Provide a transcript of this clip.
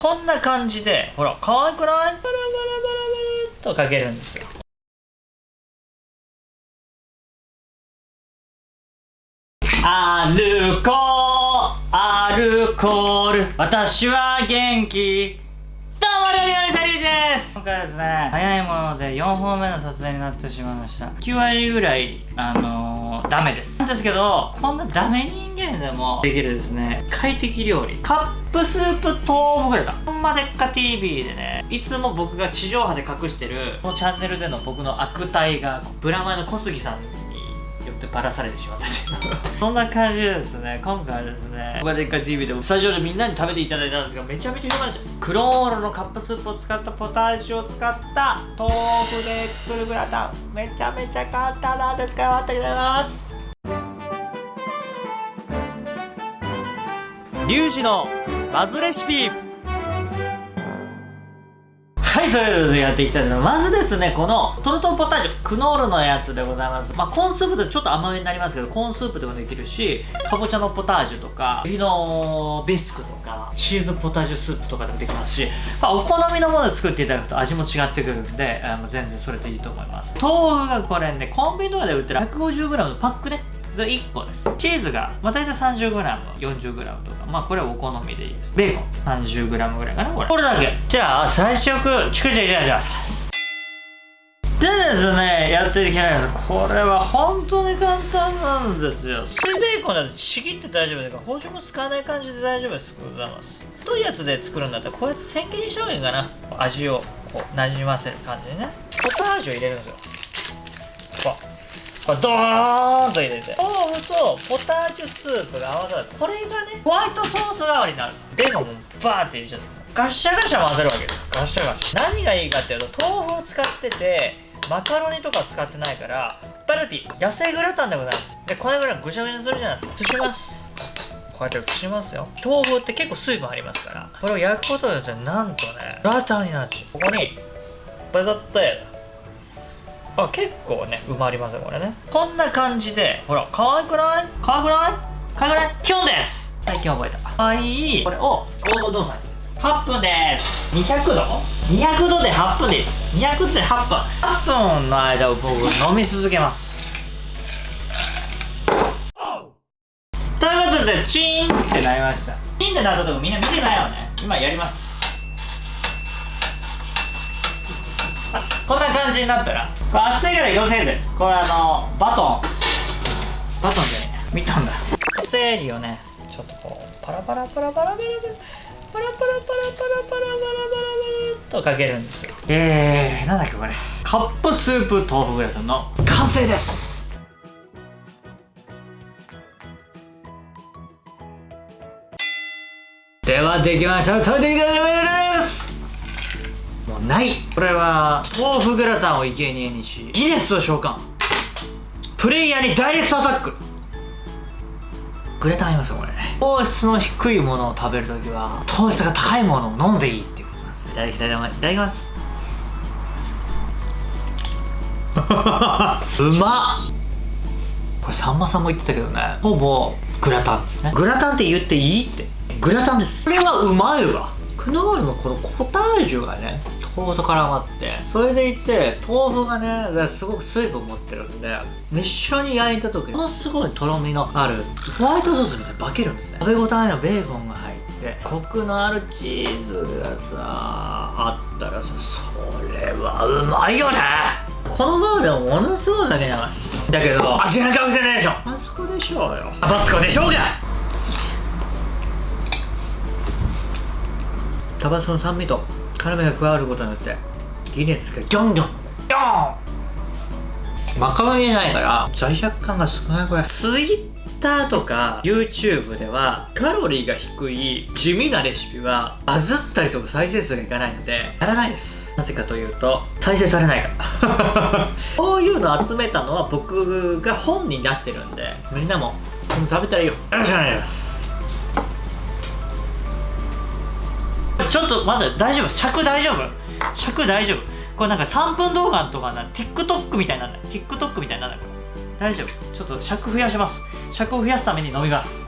こんな感じで、ほら、可愛くない？パラパラパラパラとかけるんですよ。アルコール、アルコール、私は元気。どうも、料理人サリーです今回ですね、早いもので4本目の撮影になってしまいました。9割ぐらい、あのー、ダメです。なんですけど、こんなダメ人間でもできるですね、快適料理。カップスープ豆腐グレタ。ほんまでっか TV でね、いつも僕が地上波で隠してる、このチャンネルでの僕の悪態が、ブラマヨの小杉さんよってばらされてしまったというそんな感じでですね。今回はですね「僕がでっかい TV」でスタジオでみんなに食べていただいたんですがめちゃめちゃうまいですクロールのカップスープを使ったポタージュを使った豆腐で作るグラタン。めちゃめちゃ簡単なんです。から待ってくださいます。リュウジのバズレシピはい、それではやっていきたいと思います。まずですね、このトルトンポタージュ、クノールのやつでございます。まあ、コーンスープでちょっと甘めになりますけど、コーンスープでもできるし、かぼちゃのポタージュとか、エビのビスクとか、チーズポタージュスープとかでもできますし、まあ、お好みのもので作っていただくと味も違ってくるんで、あの全然それでいいと思います。豆腐がこれね、コンビニとかで売ってる 150g のパックね、で1個です。チーズが、まあ、大体 30g40g とか。まあこれはお好みでいいです。ベーコン。30g ぐらいかなこれ。これだけ。じゃあ最初チクチクチクチクでですねやっていきたいんです。これは本当に簡単なんですよ。水ベーコンだとちぎって大丈夫だから包丁も使わない感じで大丈夫です。ございます。太いやつで作るんだったらこうやって千切りにした方がいいかな。味をこうなじませる感じでね。ポタージュを入れるんですよ。これドーンと入れて。豆腐とポタージュスープが合わさる。これがねホワイトソース代わりになるんですベーコンもバーって入れちゃって。ガッシャガシャ混ぜるわけです。ガッシャガシャ。何がいいかっていうと豆腐を使っててマカロニとか使ってないからバルティ野生グラタンでございます。でこれぐらいぐしゃぐしゃするじゃないですか。移します。こうやって移しますよ。豆腐って結構水分ありますから。これを焼くことによってなんとねグラタンになってここにバザッとあ結構ね埋まりますよこれね。こんな感じでほら可愛くない？可愛くない？可愛くない？キョンです。最近覚えた。可愛い。これをどうぞ8分です。200度？200度で8分です。200度で8分。8分の間を僕飲み続けます。ということでチーンってなりました。チーンってなったとこみんな見てないよね。今やります。こんな感じになったら？これ熱いから色せいで。これあのバトン。バトンじゃねえ見たんだ。セリをね。ちょっとこうパラパラパラパラパラパラパラパラパラパラパラパラパラパラとかけるんですよえー、なんだっけこれカップスープ豆腐グラタンの完成ですではできました食べていただきますもうない。これは豆腐グラタンを生贄にし。ギネスを召喚。プレイヤーにダイレクトアタック。グラタンありますよこれ。糖質の低いものを食べるときは糖質が高いものを飲んでいいっていうことなんですいただきたいただきます。うまっ。これさんまさんも言ってたけどね。ほぼグラタンですね。グラタンって言っていいって。グラタンです。これはうまいわ。クノールのこのポタージュがね豆腐と絡まって。それでいて豆腐がねすごく水分持ってるんで一緒に焼いた時ものすごいとろみのあるホワイトソースみたいに化けるんですね。食べ応えのベーコンが入ってコクのあるチーズがさあったらさそれはうまいよね。このままでもものすごい酒になますだけど味がかもしれないでしょ。あそこでしょうよ。タバスコでしょうが。タバスコの酸味と。辛みが加わることによってギネスがギョンギョンギョン。マカロニじゃないから罪悪感が少ないこれツイッターとか YouTube ではカロリーが低い地味なレシピはバズったりとか再生数がいかないのでやらないです。なぜかというと再生されないから。こういうの集めたのは僕が本に出してるんでみんなも食べたらいいよよろしくお願いしますちょっとまず大丈夫？尺大丈夫？尺大丈夫？これなんか3分動画とかな TikTok みたいになんだ。TikTok みたいになんだ。これ大丈夫。ちょっと尺増やします。尺を増やすために飲みます。